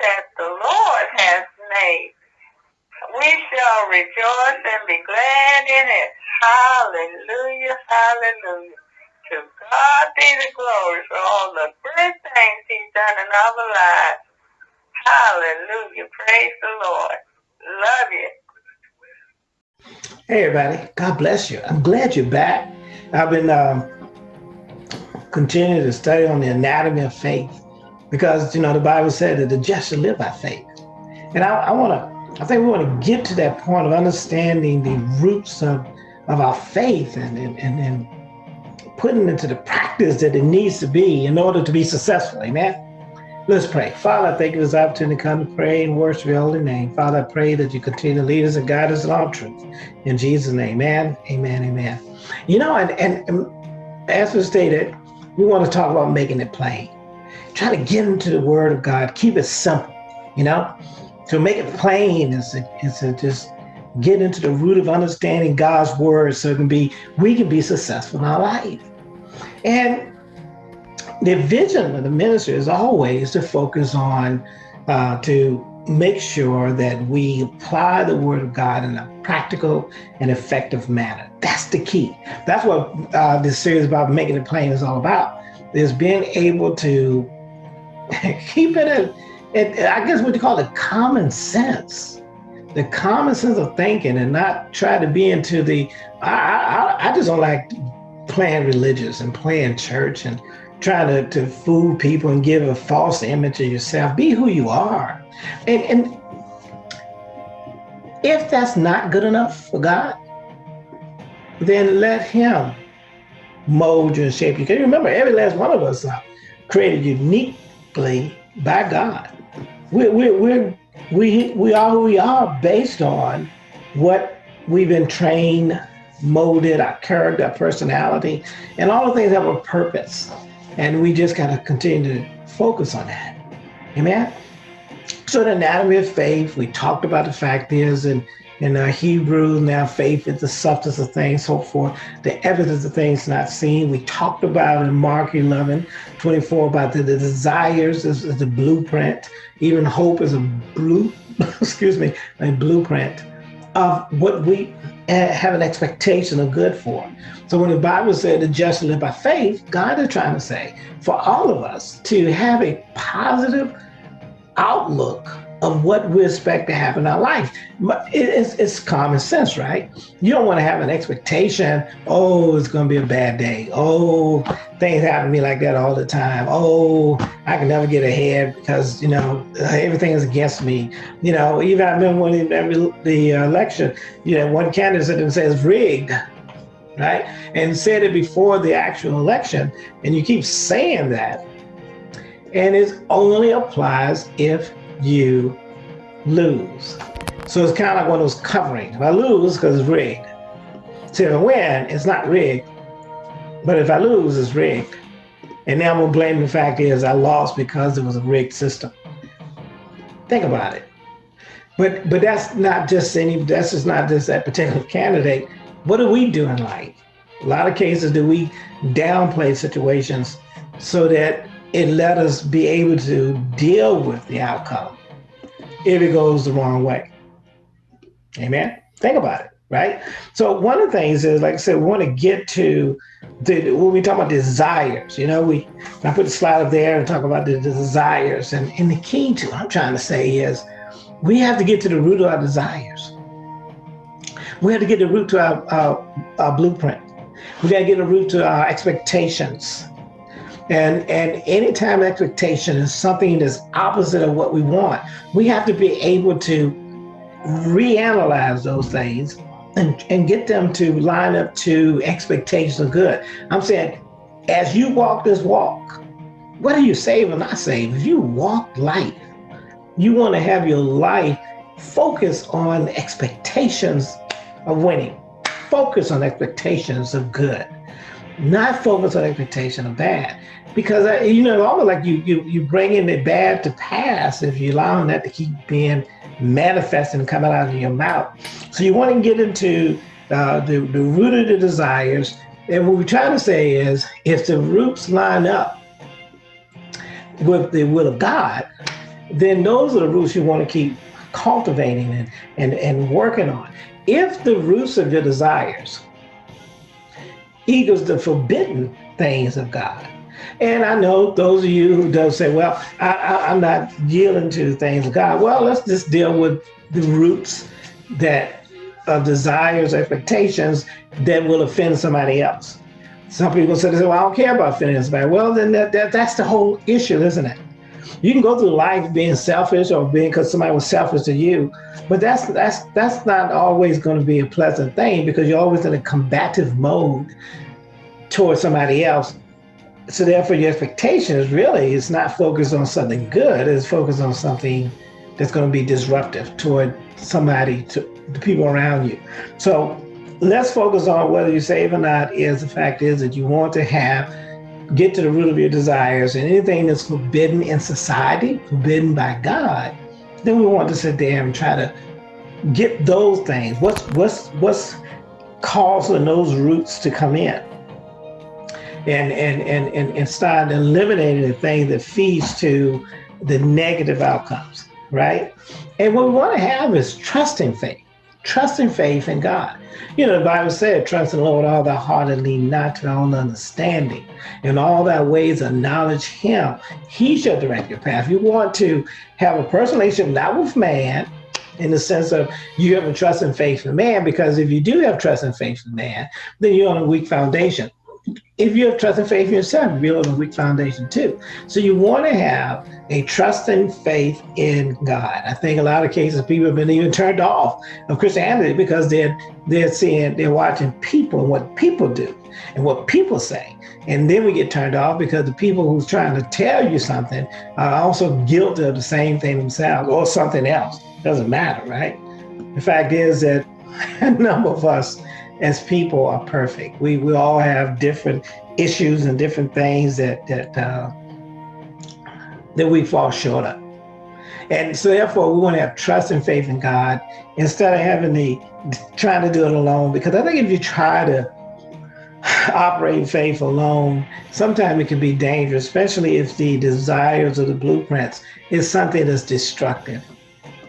that the Lord has made. We shall rejoice and be glad in it. Hallelujah, hallelujah. To God be the glory for all the good things he's done in our lives. Hallelujah. Praise the Lord. Love you. Hey, everybody. God bless you. I'm glad you're back. I've been um, continuing to study on the anatomy of faith because, you know, the Bible said that the just shall live by faith. And I, I want to, I think we want to get to that point of understanding the roots of, of our faith and, and, and, and putting into the practice that it needs to be in order to be successful. Amen. Let's pray. Father, thank you for this opportunity to come to pray and worship your holy name. Father, I pray that you continue to lead us and guide us in all truth. In Jesus' name, amen, amen, amen. You know, and, and, and as we stated, we want to talk about making it plain. Try to get into the word of God. Keep it simple, you know? To make it plain is to, is to just get into the root of understanding God's word so it can be, we can be successful in our life. And the vision of the ministry is always to focus on uh, to make sure that we apply the word of God in a practical and effective manner. That's the key. That's what uh, this series about making it plain is all about. Is being able to keep it in, it, I guess what you call it common sense, the common sense of thinking, and not try to be into the. I I, I just don't like playing religious and playing church and trying to, to fool people and give a false image of yourself. Be who you are. And, and if that's not good enough for God, then let him mold you and shape you. Because remember, every last one of us are created by God. We, we, we, we, we are who we are based on what we've been trained, molded, our character, our personality, and all the things have a purpose. And we just got to continue to focus on that. Amen. So the anatomy of faith, we talked about the fact is, and in our uh, Hebrew, now faith is the substance of things so for, the evidence of things not seen. We talked about in Mark 11, 24 about the, the desires is, is the blueprint. Even hope is a blue, excuse me, a blueprint of what we eh, have an expectation of good for. So when the Bible said the just live by faith, God is trying to say for all of us to have a positive outlook of what we expect to happen in our life. It's, it's common sense, right? You don't want to have an expectation, oh, it's going to be a bad day. Oh, things happen to me like that all the time. Oh, I can never get ahead because, you know, everything is against me. You know, even I remember when the, the election, you know, one candidate says rigged, right? And said it before the actual election. And you keep saying that. And it only applies if you lose. So it's kind of like one of those coverings. If I lose, because it's rigged. So if I win, it's not rigged. But if I lose, it's rigged. And now I'm gonna blame the fact is I lost because it was a rigged system. Think about it. But but that's not just any that's just not just that particular candidate. What do we do in life? A lot of cases do we downplay situations so that it let us be able to deal with the outcome if it goes the wrong way. Amen. Think about it, right? So one of the things is, like I said, we want to get to the when we talk about desires. You know, we I put the slide up there and talk about the, desires, and and the key to what I'm trying to say is we have to get to the root of our desires. We have to get the root to our, our, our blueprint. We got to get the root to our expectations. And, and anytime expectation is something that's opposite of what we want, we have to be able to reanalyze those things and, and get them to line up to expectations of good. I'm saying, as you walk this walk, whether you save or not save, if you walk life, you want to have your life focus on expectations of winning, focus on expectations of good, not focus on expectation of bad because uh, you know almost like you you you bringing the bad to pass if you allowing that to keep being manifesting and coming out of your mouth. So you want to get into uh, the the root of the desires, and what we're trying to say is if the roots line up with the will of God, then those are the roots you want to keep cultivating and, and, and working on. If the roots of your desires equals the forbidden things of God, and I know those of you who don't say, well, I, am not yielding to the things of God. Well, let's just deal with the roots that of desires, expectations that will offend somebody else. Some people say, well, I don't care about offending somebody. Well, then that, that, that's the whole issue, isn't it? You can go through life being selfish or being because somebody was selfish to you, but that's that's that's not always going to be a pleasant thing because you're always in a combative mode towards somebody else so therefore your expectation is really it's not focused on something good it's focused on something that's going to be disruptive toward somebody to the people around you. So let's focus on whether you save or not is the fact is that you want to have get to the root of your desires and anything that's forbidden in society forbidden by god then we want to sit there and try to get those things. What's what's what's causing those roots to come in and and and and, and start eliminating the thing that feeds to the negative outcomes, right? And what we want to have is trusting faith, trusting faith in God. You know, the Bible said, trust in the Lord all thy heart and lean not to thy own understanding. In all thy ways acknowledge him. He shall direct your path. You want to have a personal relationship, not with man, in the sense of you have a trust and faith in man, because if you do have trust and faith in man, then you're on a weak foundation if you have trust and faith in yourself, you build a weak foundation too. So you want to have a trust and faith in God. I think a lot of cases people have been even turned off of Christianity because they're they're seeing they're watching people and what people do and what people say. And then we get turned off because the people who's trying to tell you something are also guilty of the same thing themselves or something else. Doesn't matter, right? The fact is that a number of us as people are perfect. We we all have different issues and different things that that uh, that we fall short of. And so therefore we want to have trust and faith in God instead of having the trying to do it alone. Because I think if you try to operate faith alone, sometimes it can be dangerous, especially if the desires or the blueprints is something that's destructive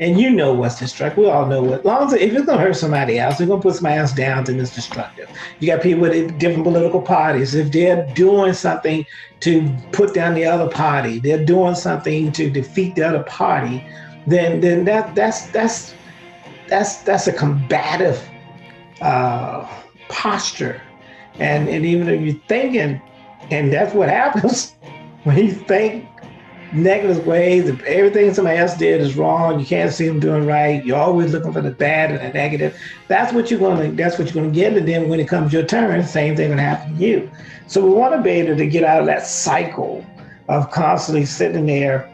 and you know what's destructive. We all know what. Long as if it's gonna hurt somebody else, it's gonna put somebody else down, then it's destructive. You got people with different political parties. If they're doing something to put down the other party, they're doing something to defeat the other party, then then that that's that's that's that's a combative uh, posture. And and even if you're thinking, and that's what happens when you think negative ways. If everything somebody else did is wrong, you can't see them doing right. You're always looking for the bad and the negative. That's what you're going to. That's what you're to get. And then when it comes your turn, same thing to happen to you. So we want to be able to get out of that cycle of constantly sitting there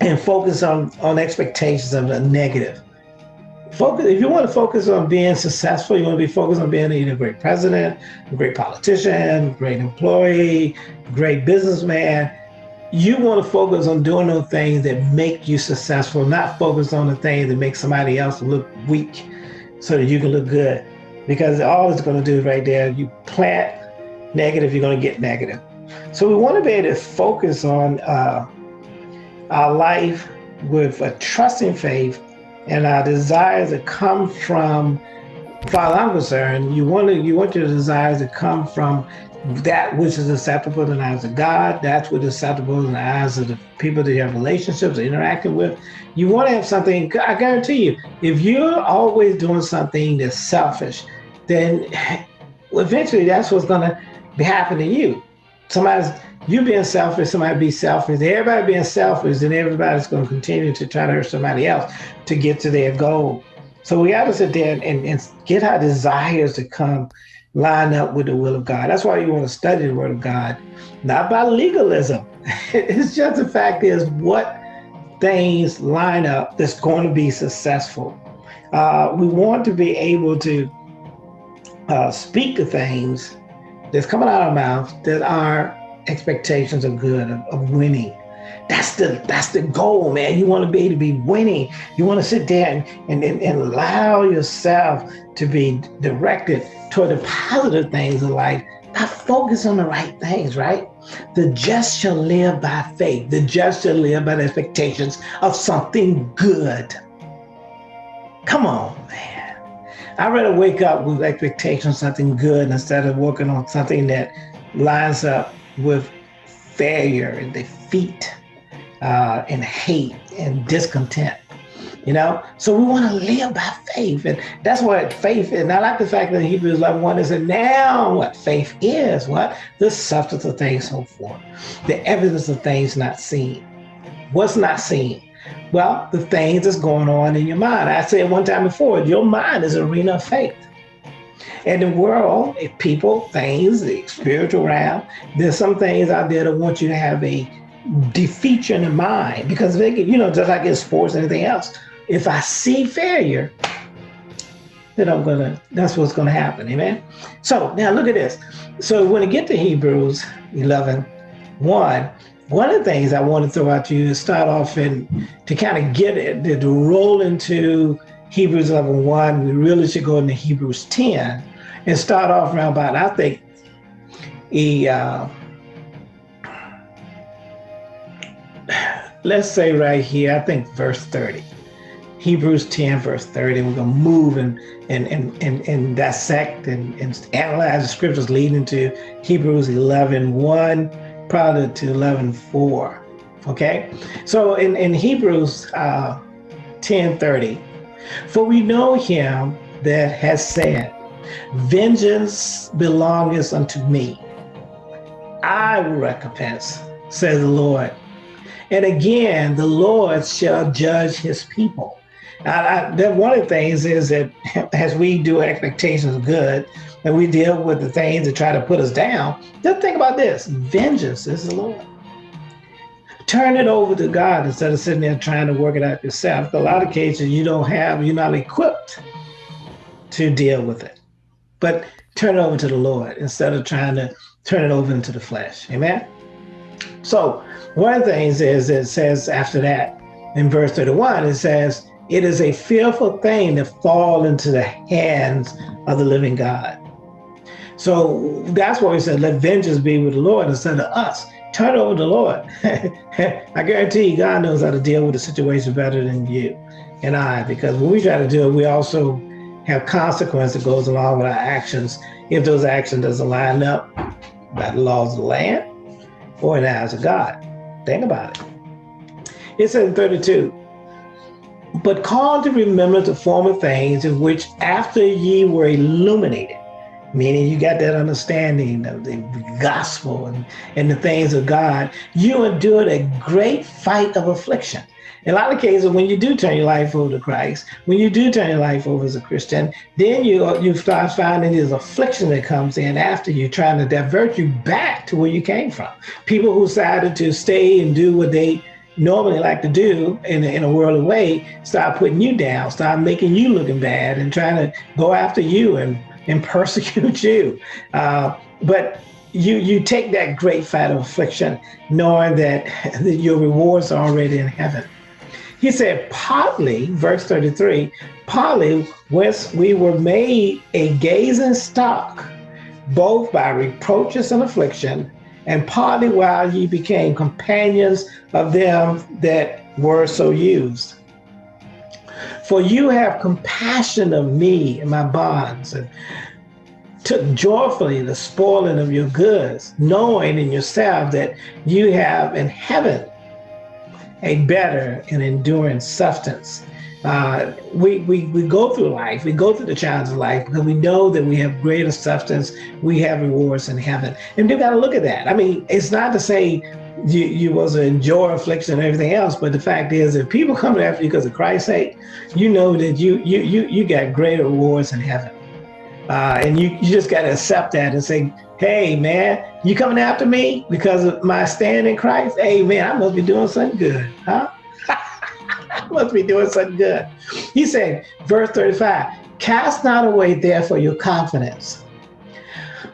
and focus on on expectations of the negative. Focus if you want to focus on being successful, you want to be focused on being a great president, a great politician, great employee, great businessman you want to focus on doing those things that make you successful, not focus on the things that make somebody else look weak so that you can look good. Because all it's going to do right there, you plant negative, you're going to get negative. So we want to be able to focus on uh, our life with a trusting faith and our desires that come from, far as I'm concerned, you want to you want your desires to come from Mm-hmm. that which is acceptable in the eyes of God, that's what is acceptable in the eyes of the people that you have relationships interacting with. You want to have something, I guarantee you, if you're always doing something that's selfish, then eventually that's what's going to happen to you. Somebody's, you being selfish, somebody be selfish, everybody being selfish, then everybody's going to continue to try to hurt somebody else to get to their goal. So we got to sit there and, and get our desires to come line up with the will of God. That's why you want to study the word of God, not by legalism. it's just the fact is what things line up that's going to be successful. Uh, we want to be able to uh, speak the things that's coming out of our mouth that our expectations are good of, of winning. That's the that's the goal, man. You want to be able to be winning. You want to sit there and, and, and, and allow yourself to be directed toward the positive things of life, I focus on the right things, right? The just shall live by faith. The just shall live by the expectations of something good. Come on, man. I'd rather wake up with expectations of something good instead of working on something that lines up with failure and defeat uh, and hate and discontent you know? So we want to live by faith and that's what faith is. And i like the fact that hebrews 11 1 is now what? Faith is what? The substance of things so forth the evidence of things not seen. What's not seen? Well the things that's going on in your mind. I said one time before your mind is an arena of faith. And the world, people, things, the spiritual realm, there's some things out there that want you to have a defeat you in the mind because they get, you know, just like in sports and anything else, if I see failure, then I'm gonna, that's what's gonna happen, amen? So now look at this. So when I get to Hebrews 11, 1, one of the things I want to throw out to you start off and to kind of get it, to roll into Hebrews 11, 1, we really should go into Hebrews 10 and start off around about, I think, a, uh, let's say right here, I think verse 30. Hebrews 10, verse 30. We're going to move and, and, and, and, and dissect and, and analyze the scriptures leading to Hebrews 11, 1, probably to 11, 4. Okay? So in, in Hebrews uh, 10, 30, for we know him that has said, Vengeance belongeth unto me. I will recompense, says the Lord. And again, the Lord shall judge his people. I, I, one of the things is that as we do expectations good, and we deal with the things that try to put us down, just think about this vengeance is the Lord. Turn it over to God instead of sitting there trying to work it out yourself. A lot of cases you don't have, you're not equipped to deal with it. But turn it over to the Lord instead of trying to turn it over into the flesh. Amen. So one of the things is it says after that in verse 31, it says, it is a fearful thing to fall into the hands of the living God. So that's why we said, let vengeance be with the Lord instead of us. Turn over to the Lord. I guarantee you, God knows how to deal with the situation better than you and I, because when we try to do it, we also have consequence that goes along with our actions if those actions doesn't line up by the laws of the land or in the eyes of God. Think about it. It says in 32, but call to remember the former things in which after ye were illuminated, meaning you got that understanding of the gospel and, and the things of God, you endured a great fight of affliction. In a lot of cases, when you do turn your life over to Christ, when you do turn your life over as a Christian, then you you start finding this affliction that comes in after you, trying to divert you back to where you came from. People who decided to stay and do what they normally like to do in a, in a worldly way, start putting you down, start making you looking bad and trying to go after you and, and persecute you. Uh, but you you take that great fight of affliction, knowing that, that your rewards are already in heaven. He said, partly, verse 33, partly whence we were made a gazing stock, both by reproaches and affliction, and partly while ye became companions of them that were so used. For you have compassion of me and my bonds, and took joyfully the spoiling of your goods, knowing in yourself that you have in heaven a better and enduring substance. Uh, we, we, we go through life, we go through the challenges of life because we know that we have greater substance, we have rewards in heaven. And you got to look at that. I mean, it's not to say you, you was enjoy affliction and everything else, but the fact is if people come after you because of Christ's sake, you know that you you you you got greater rewards in heaven. Uh, and you, you just got to accept that and say, hey, man, you coming after me because of my stand in Christ? Hey, man, I must be doing something good, huh? I must be doing something good. He said, verse 35, cast not away therefore your confidence,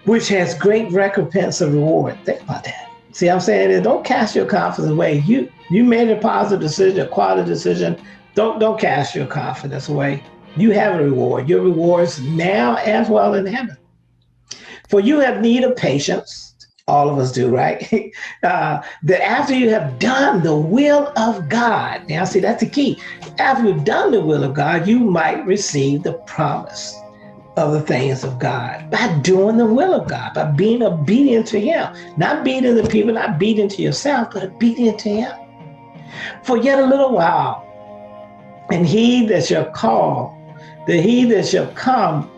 which has great recompense of reward. Think about that. See, I'm saying don't cast your confidence away. You you made a positive decision, a quality decision. Don't don't cast your confidence away. You have a reward. Your rewards now as well in heaven. For you have need of patience, all of us do, right? Uh, that after you have done the will of God, now see, that's the key. After you've done the will of God, you might receive the promise of the things of God by doing the will of God, by being obedient to Him, not beating the people, not beating to yourself, but obedient to Him. For yet a little while, and He that shall call, the He that shall come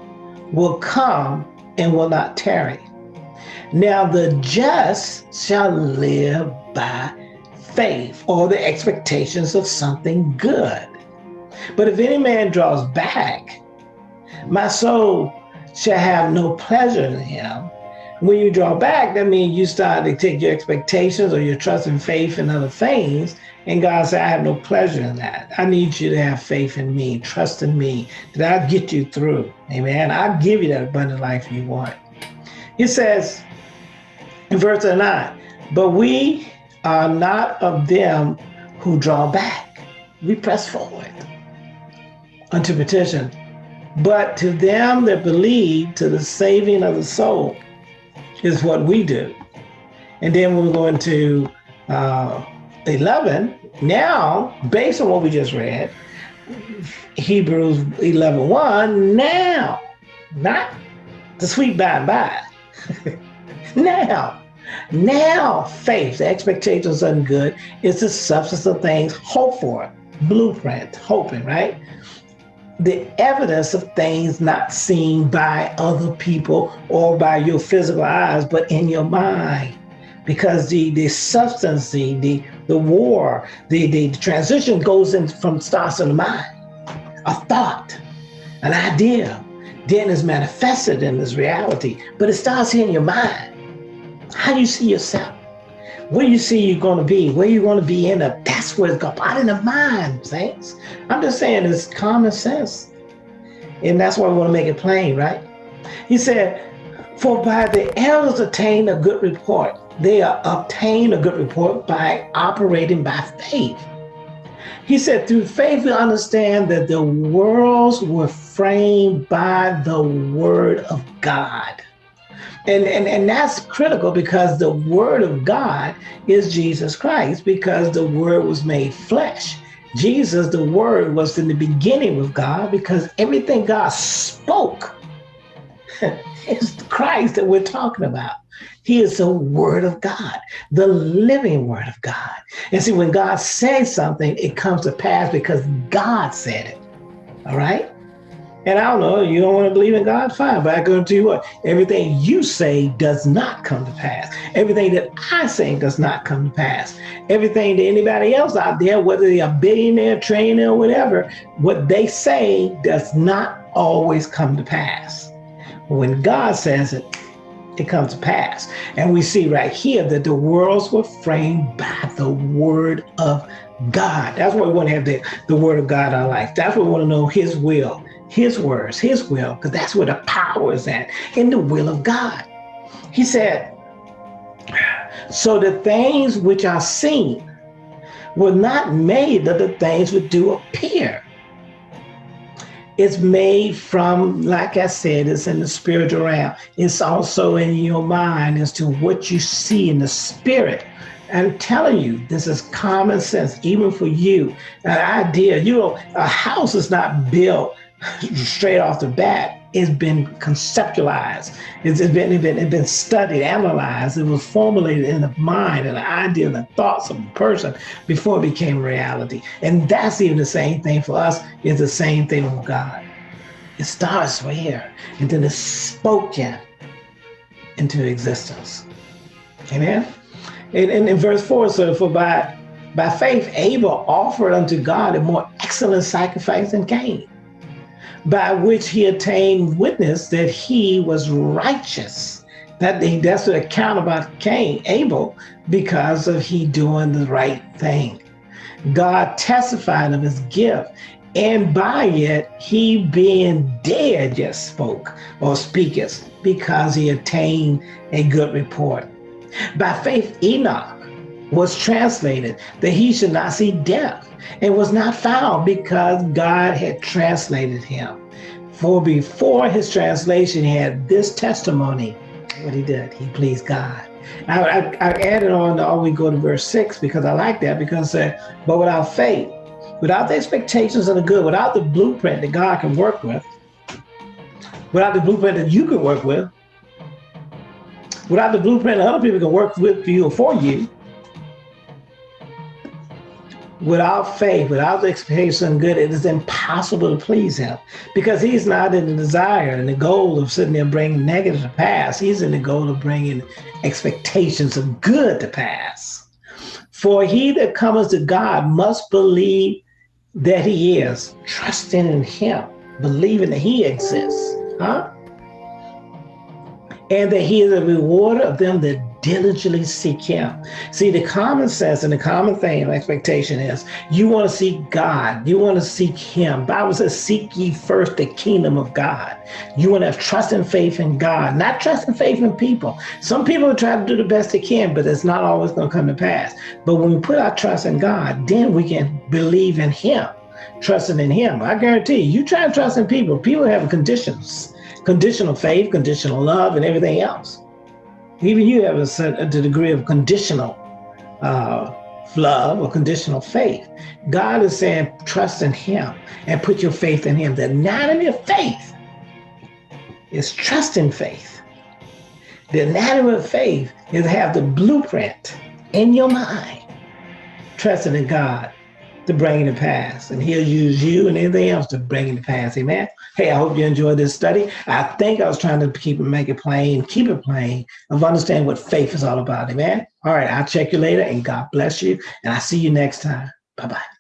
will come and will not tarry. Now the just shall live by faith or the expectations of something good. But if any man draws back, my soul shall have no pleasure in him. When you draw back, that means you start to take your expectations or your trust and faith in other things. And God said, I have no pleasure in that. I need you to have faith in me, trust in me, that I'll get you through. Amen. I'll give you that abundant life you want. He says, in verse 9, but we are not of them who draw back. We press forward unto petition. But to them that believe to the saving of the soul is what we do. And then we're going to uh, 11. Now, based on what we just read, Hebrews 11 1, now, not the sweet by and by, now, now faith, the expectations of good, is the substance of things hoped for, blueprint, hoping, right? The evidence of things not seen by other people or by your physical eyes, but in your mind. Because the, the substance, the, the, the war, the, the transition goes in from starts in the mind. A thought, an idea, then is manifested in this reality, but it starts here in your mind. How do you see yourself? Where you see you're going to be, where you're going to be in a, that's where it's going, out in the mind, saints. I'm just saying it's common sense. And that's why we want to make it plain, right? He said, for by the elders attain a good report. They obtain a good report by operating by faith. He said, through faith, we understand that the worlds were framed by the word of God. And, and, and that's critical because the word of God is Jesus Christ because the word was made flesh. Jesus, the word was in the beginning with God because everything God spoke is Christ that we're talking about. He is the word of God, the living word of God. And see, when God says something, it comes to pass because God said it. All right? And I don't know, you don't want to believe in God? Fine. But I to you what? Everything you say does not come to pass. Everything that I say does not come to pass. Everything that anybody else out there, whether they're a billionaire, or whatever, what they say does not always come to pass. When God says it, it comes to pass. And we see right here that the worlds were framed by the word of God. That's why we want to have the, the word of God in our life. That's what we want to know his will his words, his will, because that's where the power is at, in the will of God. He said, so the things which are seen were not made that the things which do appear. It's made from, like I said, it's in the spiritual realm. It's also in your mind as to what you see in the spirit. I'm telling you, this is common sense, even for you. An idea, you know, a house is not built straight off the bat, it's been conceptualized. It's been, it's been, it's been studied, analyzed. It was formulated in the mind and the idea and the thoughts of the person before it became reality. And that's even the same thing for us, It's the same thing with God. It starts here and then it's spoken into existence. Amen. And, and in verse 4, so for by by faith Abel offered unto God a more excellent sacrifice than Cain by which he attained witness that he was righteous. That he, that's the account about Cain, Abel, because of he doing the right thing. God testified of his gift, and by it he being dead just spoke or speaketh, because he attained a good report. By faith Enoch was translated that he should not see death and was not found because God had translated him. For before his translation, he had this testimony what he did. He pleased God. I, I, I added on to always go to verse six because I like that because uh, but without faith, without the expectations of the good, without the blueprint that God can work with, without the blueprint that you can work with, without the blueprint that other people can work with you or for you, without faith, without the expectation of good, it is impossible to please him because he's not in the desire and the goal of sitting there bringing negative to pass. He's in the goal of bringing expectations of good to pass. For he that cometh to God must believe that he is, trusting in him, believing that he exists, huh? And that he is a rewarder of them that diligently seek him. See, the common sense and the common thing expectation is you want to seek God. You want to seek him. Bible says, seek ye first the kingdom of God. You want to have trust and faith in God, not trust and faith in people. Some people try to do the best they can, but it's not always going to come to pass. But when we put our trust in God, then we can believe in him, trusting in him. I guarantee you, you try to trust in people, people have conditions, conditional faith, conditional love, and everything else. Even you have a certain degree of conditional uh, love or conditional faith. God is saying, trust in Him and put your faith in Him. The anatomy of faith is trust in faith. The anatomy of faith is have the blueprint in your mind, trusting in God to bring it to pass. And he'll use you and anything else to bring it to pass. Amen. Hey, I hope you enjoyed this study. I think I was trying to keep it, make it plain, keep it plain, of understand what faith is all about. Amen. All right, I'll check you later and God bless you. And I'll see you next time. Bye-bye.